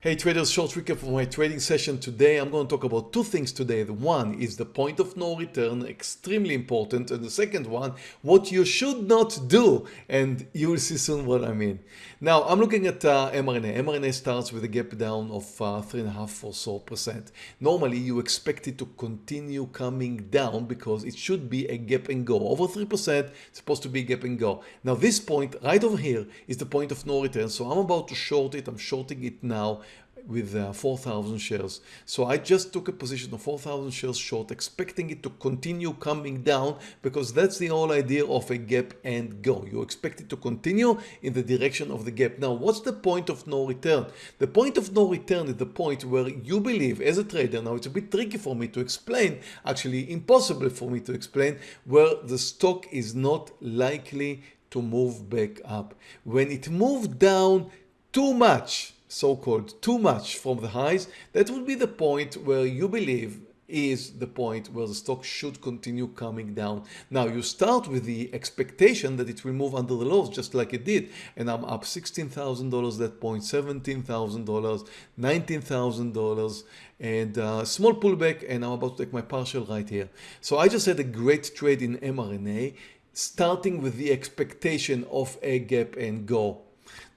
Hey traders, short recap for my trading session today. I'm going to talk about two things today. The one is the point of no return, extremely important. And the second one, what you should not do. And you will see soon what I mean. Now, I'm looking at uh, mRNA. mRNA starts with a gap down of uh, 3.5 or so percent. Normally, you expect it to continue coming down because it should be a gap and go. Over 3%, it's supposed to be gap and go. Now, this point right over here is the point of no return. So I'm about to short it. I'm shorting it now with uh, 4,000 shares. So I just took a position of 4,000 shares short, expecting it to continue coming down because that's the whole idea of a gap and go. You expect it to continue in the direction of the gap. Now, what's the point of no return? The point of no return is the point where you believe as a trader, now it's a bit tricky for me to explain, actually impossible for me to explain, where the stock is not likely to move back up. When it moved down too much, so-called too much from the highs, that would be the point where you believe is the point where the stock should continue coming down. Now you start with the expectation that it will move under the lows just like it did and I'm up $16,000 that point, $17,000, $19,000 and uh, small pullback and I'm about to take my partial right here. So I just had a great trade in mRNA starting with the expectation of a gap and go.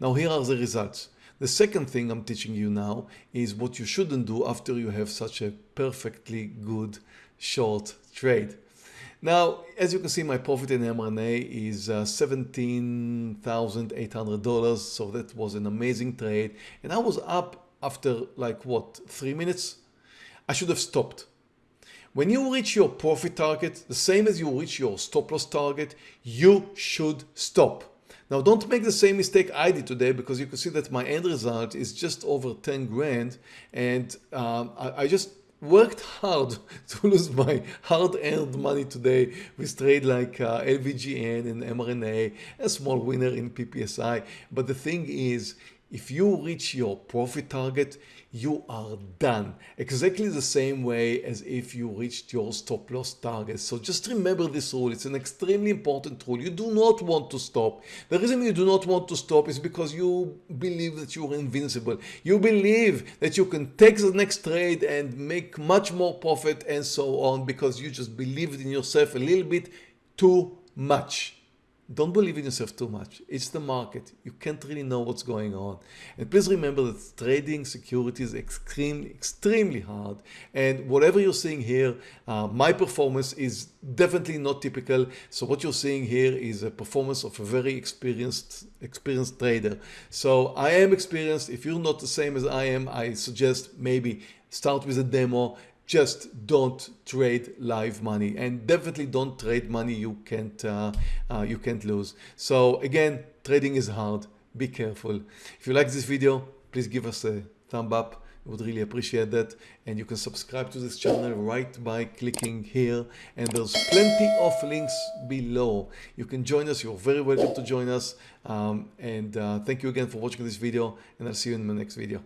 Now here are the results. The second thing I'm teaching you now is what you shouldn't do after you have such a perfectly good short trade. Now, as you can see, my profit in mRNA is uh, $17,800. So that was an amazing trade. And I was up after like what, three minutes? I should have stopped. When you reach your profit target, the same as you reach your stop loss target, you should stop. Now don't make the same mistake I did today because you can see that my end result is just over 10 grand and um, I, I just worked hard to lose my hard-earned money today with trade like uh, LVGN and mRNA, a small winner in PPSI. But the thing is, if you reach your profit target, you are done. Exactly the same way as if you reached your stop loss target. So just remember this rule. It's an extremely important rule. You do not want to stop. The reason you do not want to stop is because you believe that you are invincible. You believe that you can take the next trade and make much more profit and so on because you just believed in yourself a little bit too much. Don't believe in yourself too much. It's the market. You can't really know what's going on. And please remember that trading securities is extremely, extremely hard. And whatever you're seeing here, uh, my performance is definitely not typical. So what you're seeing here is a performance of a very experienced, experienced trader. So I am experienced. If you're not the same as I am, I suggest maybe start with a demo just don't trade live money. And definitely don't trade money you can't uh, uh, you can't lose. So again trading is hard. Be careful. If you like this video please give us a thumb up. I would really appreciate that. And you can subscribe to this channel right by clicking here. And there's plenty of links below. You can join us. You're very welcome to join us. Um, and uh, thank you again for watching this video. And I'll see you in my next video